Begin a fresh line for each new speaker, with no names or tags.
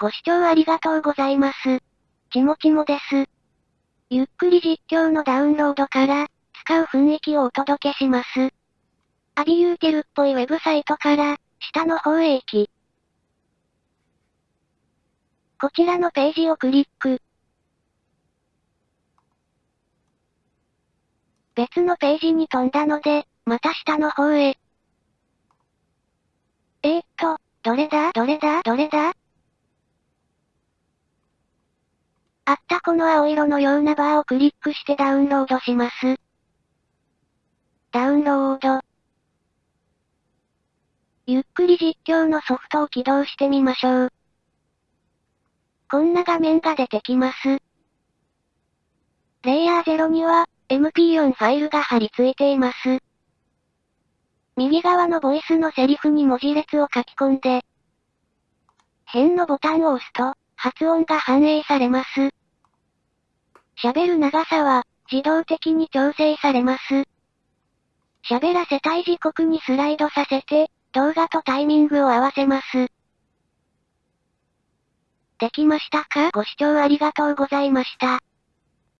ご視聴ありがとうございます。ちもちもです。ゆっくり実況のダウンロードから、使う雰囲気をお届けします。アビユーテルっぽいウェブサイトから、下の方へ行き。こちらのページをクリック。別のページに飛んだので、また下の方へ。えー、っと、どれだ？どれだ？どれだあったこの青色のようなバーをクリックしてダウンロードします。ダウンロード。ゆっくり実況のソフトを起動してみましょう。こんな画面が出てきます。レイヤー0には、MP4 ファイルが貼り付いています。右側のボイスのセリフに文字列を書き込んで、変のボタンを押すと、発音が反映されます。喋る長さは、自動的に調整されます。喋らせたい時刻にスライドさせて、動画とタイミングを合わせます。できましたか？ご視聴ありがとうございました。